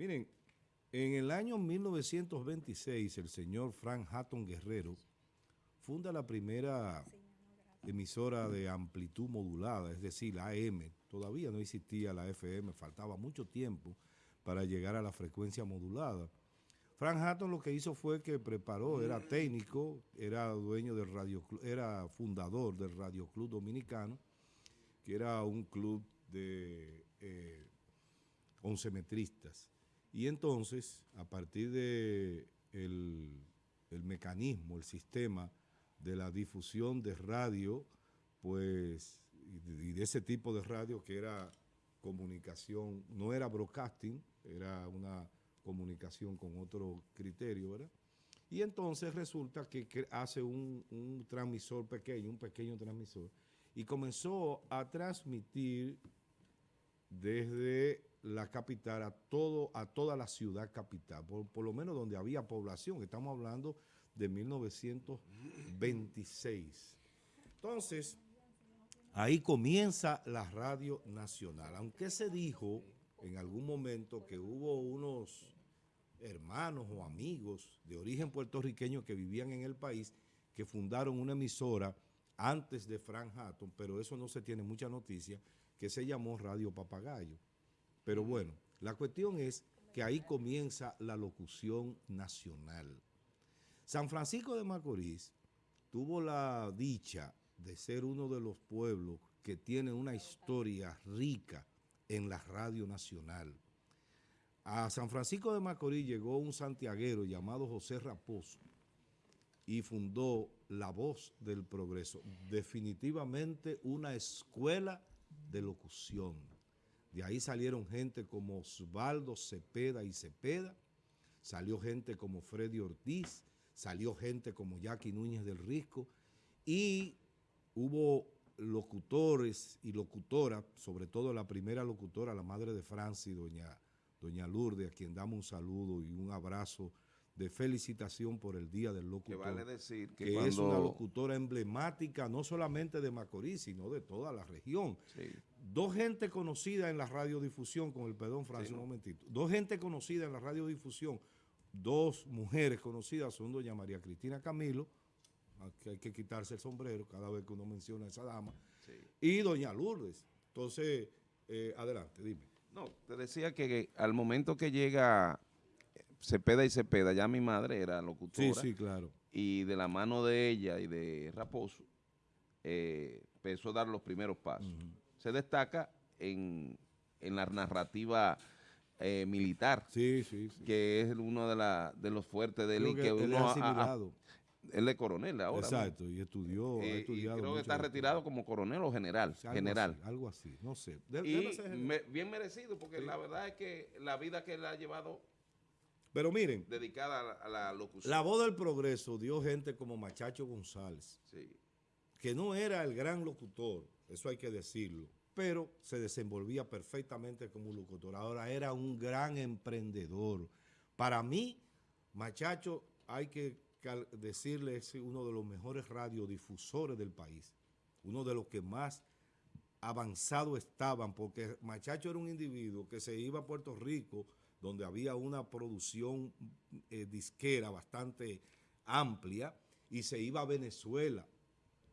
Miren, en el año 1926 el señor Frank Hatton Guerrero funda la primera emisora de amplitud modulada, es decir, la AM. Todavía no existía la FM, faltaba mucho tiempo para llegar a la frecuencia modulada. Frank Hatton lo que hizo fue que preparó, era técnico, era dueño del radio, era fundador del Radio Club Dominicano, que era un club de eh, oncemetristas. Y entonces, a partir de el, mecanismo, el sistema de la difusión de radio, pues, y de, ese tipo de radio que era comunicación, no era broadcasting, era una comunicación con otro criterio, ¿verdad? Y entonces resulta que, hace un, un, transmisor pequeño, un pequeño transmisor, y comenzó a transmitir desde la capital a todo a toda la ciudad capital, por, lo menos donde había población, estamos hablando de 1926. Entonces, ahí comienza la radio nacional, aunque se dijo en algún momento que hubo unos hermanos o amigos de origen puertorriqueño que vivían en el país que fundaron una emisora antes de Frank Hatton, pero eso no se tiene mucha noticia, que se llamó Radio Papagayo. Pero bueno, la cuestión es que ahí comienza la locución nacional. San Francisco de Macorís tuvo la dicha de ser uno de los pueblos que tiene una historia rica en la radio nacional. A San Francisco de Macorís llegó un santiaguero llamado José Raposo y fundó La Voz del Progreso, definitivamente una escuela de locución. De ahí salieron gente como Osvaldo Cepeda y Cepeda, salió gente como Freddy Ortiz, salió gente como Jackie Núñez del Risco y hubo locutores y locutoras, sobre todo la primera locutora, la madre de Francis, doña, doña Lourdes, a quien damos un saludo y un abrazo de felicitación por el Día del Locutor. Que vale decir que, es una locutora emblemática no solamente de Macorís, sino de toda la región. Dos gente conocida en la radiodifusión, con el perdón Francis, un momentito. Dos gente conocida en la radiodifusión, dos mujeres conocidas son doña María Cristina Camilo, que hay que quitarse el sombrero cada vez que uno menciona a esa dama, y doña Lourdes. Entonces, eh, adelante, dime. No, te decía que al momento que llega Cepeda y Cepeda, ya mi madre era locutora. Sí, sí, claro. Y de la mano de ella y de Raposo, eh, empezó a dar los primeros pasos. Se destaca en, la narrativa eh, militar, sí, sí, sí. que es uno de, la, de los fuertes de él. y que, uno ha, él es coronel ahora. Exacto, y estudió, eh, creo que está retirado como coronel o general. algo general. Así, algo así, no sé. y bien merecido, porque la verdad es que la vida que él ha llevado pero miren. Dedicada a la, locución. La voz del progreso dio gente como Machacho González. Que no era el gran locutor, eso hay que decirlo, pero se desenvolvía perfectamente como locutor. Ahora era un gran emprendedor. Para mí, Machacho, hay que decirle, es uno de los mejores radiodifusores del país. Uno de los que más avanzado estaban, porque Machacho era un individuo que se iba a Puerto Rico donde había una producción eh, disquera bastante amplia y se iba a Venezuela.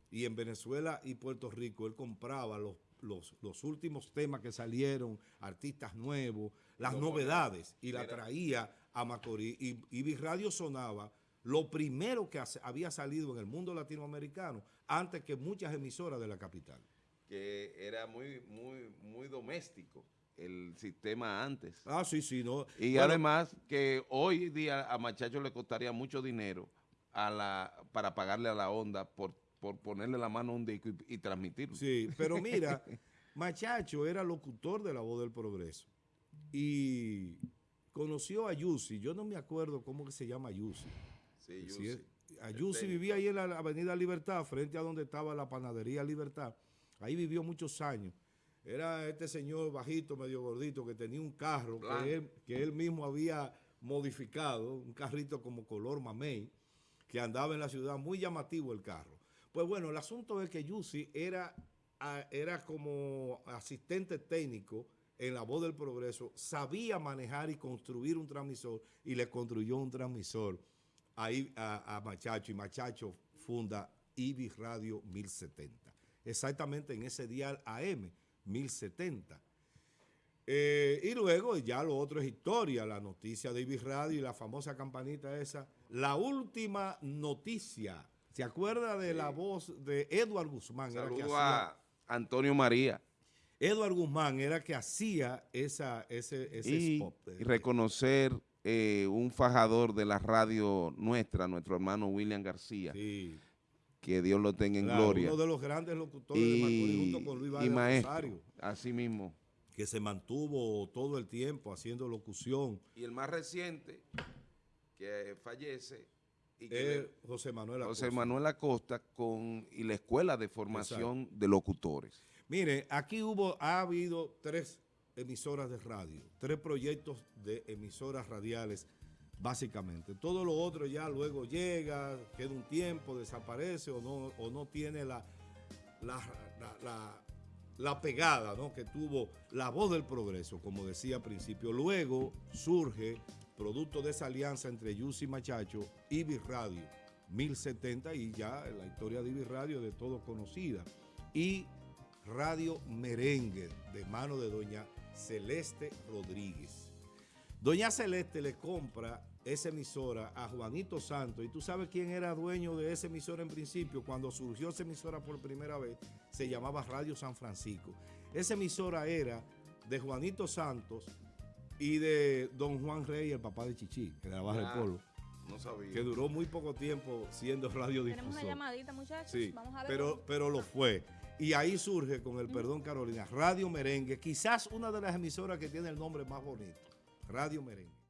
Y en Venezuela y Puerto Rico él compraba los, los, últimos temas que salieron, artistas nuevos, las novedades, y la traía a Macorís. Y, y Radio sonaba lo primero que había salido en el mundo latinoamericano antes que muchas emisoras de la capital. Que era muy, muy, muy doméstico el sistema antes. Ah, sí, sí. No. Y además que hoy día a Machacho le costaría mucho dinero a la para pagarle a la onda por, por ponerle la mano a un disco y, transmitirlo. Sí, pero mira, Machacho era locutor de La Voz del Progreso y conoció a Yusi. Yo no me acuerdo cómo que se llama Yusi. Sí, Yusi. a Yusi vivía ahí en la Avenida Libertad, frente a donde estaba la panadería Libertad. Ahí vivió muchos años. Era este señor bajito, medio gordito, que tenía un carro que él, mismo había modificado, un carrito como color mamey, que andaba en la ciudad, muy llamativo el carro. Pues bueno, el asunto es que Yusi era, era como asistente técnico en la voz del progreso, sabía manejar y construir un transmisor y le construyó un transmisor ahí a, a Machacho y Machacho funda IBI Radio 1070. Exactamente en ese dial AM 1070. Eh, y luego ya lo otro es historia, la noticia de IBI Radio y la famosa campanita esa. La última noticia. ¿Se acuerda de la voz de Edward Guzmán? Era que Saludo hacía- a Antonio María. Edward Guzmán era que hacía esa, ese, ese y, spot. y reconocer eh, un fajador de la radio nuestra, nuestro hermano William García, Sí, que Dios lo tenga en claro, gloria. uno de los grandes locutores de Macorís Y, junto con Luis y maestro, Rosario, así mismo. que se mantuvo todo el tiempo haciendo locución. Y el más reciente, que fallece, y que Es le- José Manuel José Acosta. Manuel Acosta con, y la Escuela de Formación de Locutores. Mire, aquí hubo, ha habido tres emisoras de radio, tres proyectos de emisoras radiales, básicamente. Todo lo otro ya luego llega, queda un tiempo, desaparece o no, o no tiene la, la, pegada ¿no? que tuvo la voz del progreso, como decía al principio. Luego surge, producto de esa alianza entre Yus y Machacho, Ibi Radio 1070 y ya la historia de Ibi Radio de todo conocida. Y Radio Merengue, de mano de doña Celeste Rodríguez. Doña Celeste le compra esa emisora a Juanito Santos. Y tú sabes quién era dueño de esa emisora en principio. Cuando surgió esa emisora por primera vez, se llamaba Radio San Francisco. Esa emisora era de Juanito Santos y de don Juan Rey, el papá de Chichi, que de la Barra del Polo, No sabía. que duró muy poco tiempo siendo radiodifusor. Tenemos una llamadita, muchachos. Sí, Vamos a ver. pero, cómo- pero lo fue. Y ahí surge, con el perdón Carolina, Radio Merengue, quizás una de las emisoras que tiene el nombre más bonito, Radio Merengue.